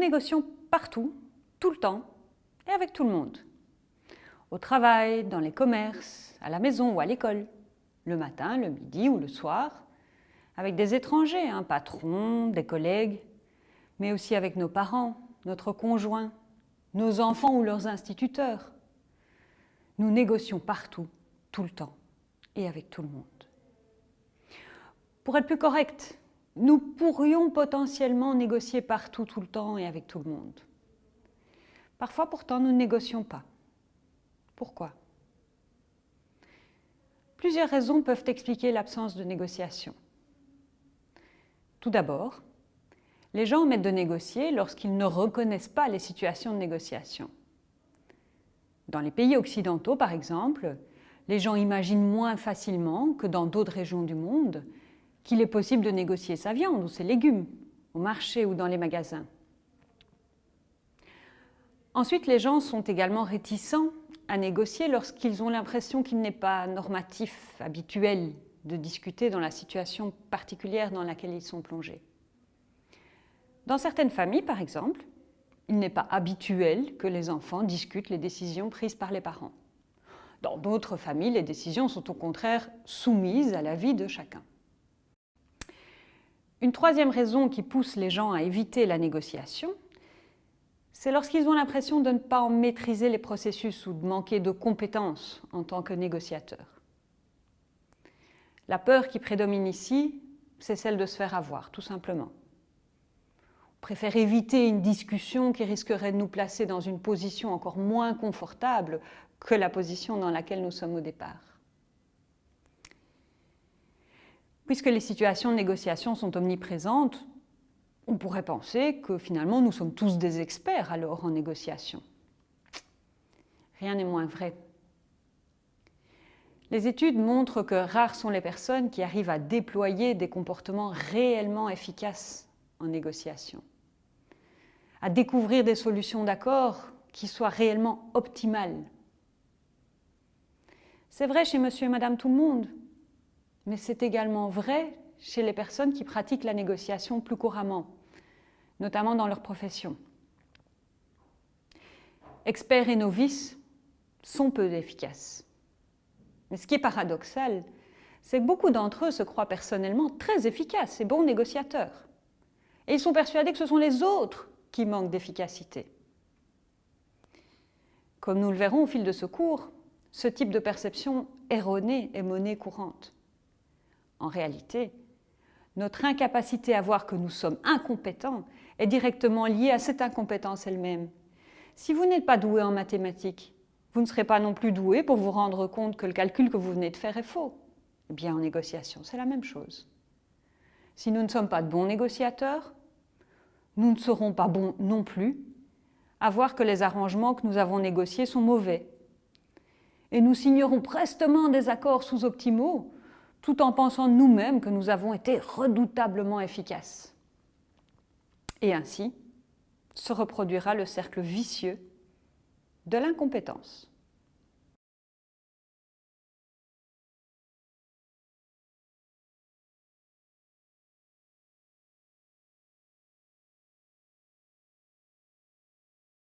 négocions partout, tout le temps et avec tout le monde. Au travail, dans les commerces, à la maison ou à l'école, le matin, le midi ou le soir, avec des étrangers, un patron, des collègues, mais aussi avec nos parents, notre conjoint, nos enfants ou leurs instituteurs. Nous négocions partout, tout le temps et avec tout le monde. Pour être plus correct, nous pourrions potentiellement négocier partout, tout le temps et avec tout le monde. Parfois, pourtant, nous ne négocions pas. Pourquoi? Plusieurs raisons peuvent expliquer l'absence de négociation. Tout d'abord, les gens omettent de négocier lorsqu'ils ne reconnaissent pas les situations de négociation. Dans les pays occidentaux, par exemple, les gens imaginent moins facilement que dans d'autres régions du monde qu'il est possible de négocier sa viande ou ses légumes au marché ou dans les magasins. Ensuite, les gens sont également réticents à négocier lorsqu'ils ont l'impression qu'il n'est pas normatif, habituel de discuter dans la situation particulière dans laquelle ils sont plongés. Dans certaines familles, par exemple, il n'est pas habituel que les enfants discutent les décisions prises par les parents. Dans d'autres familles, les décisions sont au contraire soumises à l'avis de chacun. Une troisième raison qui pousse les gens à éviter la négociation, c'est lorsqu'ils ont l'impression de ne pas en maîtriser les processus ou de manquer de compétences en tant que négociateurs. La peur qui prédomine ici, c'est celle de se faire avoir, tout simplement. On préfère éviter une discussion qui risquerait de nous placer dans une position encore moins confortable que la position dans laquelle nous sommes au départ. Puisque les situations de négociation sont omniprésentes, on pourrait penser que finalement nous sommes tous des experts alors en négociation. Rien n'est moins vrai. Les études montrent que rares sont les personnes qui arrivent à déployer des comportements réellement efficaces en négociation, à découvrir des solutions d'accord qui soient réellement optimales. C'est vrai chez monsieur et madame tout le monde, mais c'est également vrai chez les personnes qui pratiquent la négociation plus couramment, notamment dans leur profession. Experts et novices sont peu efficaces. Mais ce qui est paradoxal, c'est que beaucoup d'entre eux se croient personnellement très efficaces et bons négociateurs. Et ils sont persuadés que ce sont les autres qui manquent d'efficacité. Comme nous le verrons au fil de ce cours, ce type de perception erronée est monnaie courante. En réalité, notre incapacité à voir que nous sommes incompétents est directement liée à cette incompétence elle-même. Si vous n'êtes pas doué en mathématiques, vous ne serez pas non plus doué pour vous rendre compte que le calcul que vous venez de faire est faux. Eh bien, en négociation, c'est la même chose. Si nous ne sommes pas de bons négociateurs, nous ne serons pas bons non plus à voir que les arrangements que nous avons négociés sont mauvais. Et nous signerons prestement des accords sous-optimaux tout en pensant nous-mêmes que nous avons été redoutablement efficaces. Et ainsi se reproduira le cercle vicieux de l'incompétence.